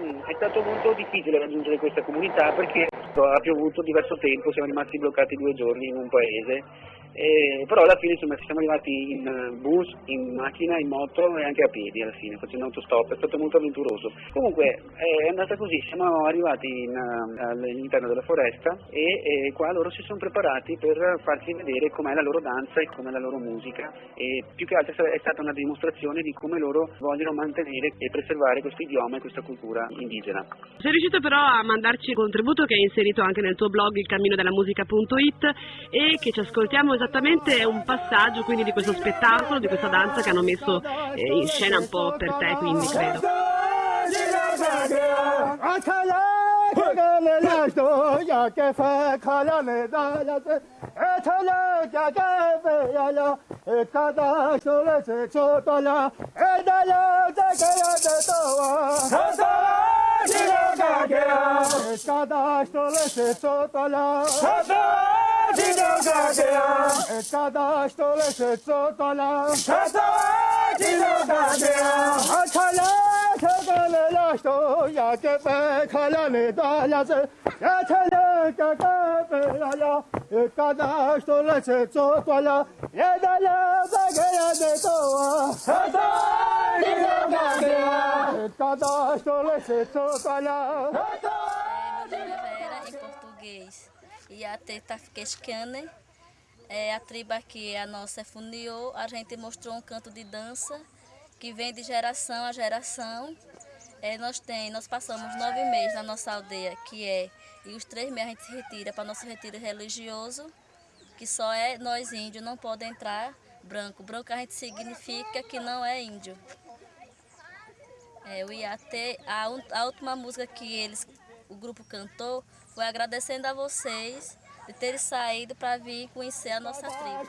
Mm, È stato molto difficile raggiungere questa comunità perché ha piovuto diverso tempo, siamo rimasti bloccati due giorni in un paese, e- però alla fine insomma, siamo arrivati in eh, bus, in macchina, in moto e anche a piedi alla fine, facendo autostop, è stato molto avventuroso. Comunque è andata così, siamo arrivati in, eh, all'interno della foresta e, e qua loro si sono preparati per farci vedere com'è la loro danza e com'è la loro musica e più che altro è stata una dimostrazione di come loro vogliono mantenere e preservare questo idioma e questa cultura indigena. Sei riuscito però a mandarci un contributo che hai inserito anche nel tuo blog il cammino della musica.it e che ci ascoltiamo esattamente un passaggio quindi di questo spettacolo, di questa danza che hanno messo eh, in scena un po' per te, quindi credo. cada stole se totola. Dino gadea. Cada stole se totola. Dino gadea. Ya ke pe khala ne da ya se. Ya chala ka ka pe ya. Cada stole se totola. Da la ba ga ya de to. Dino. Vera, em português. E a Teta Queixcane. É, a tribo aqui, a nossa é Funiô. A gente mostrou um canto de dança que vem de geração a geração. É, nós, tem, nós passamos nove meses na nossa aldeia, que é, e os três meses a gente se retira para nosso retiro religioso, que só é nós índios, não pode entrar branco. Branco a gente significa que não é índio. É, o Iatê, a, a última música que eles, o grupo cantou foi agradecendo a vocês de terem saído para vir conhecer a nossa tribo.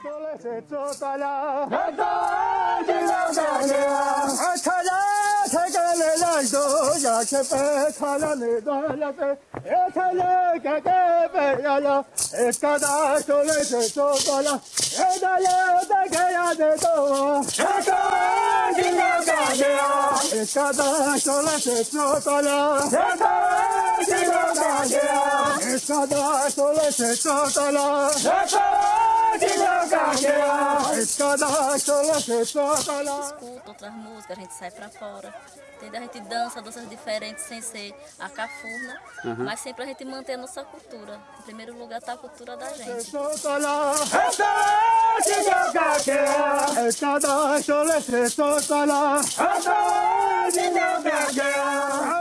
Escuta outras músicas, a gente sai pra fora. Entendeu? A gente dança danças diferentes sem ser a cafurna, mas sempre a gente mantém a nossa cultura. Em primeiro lugar está a cultura da gente. Escada, final da guerra.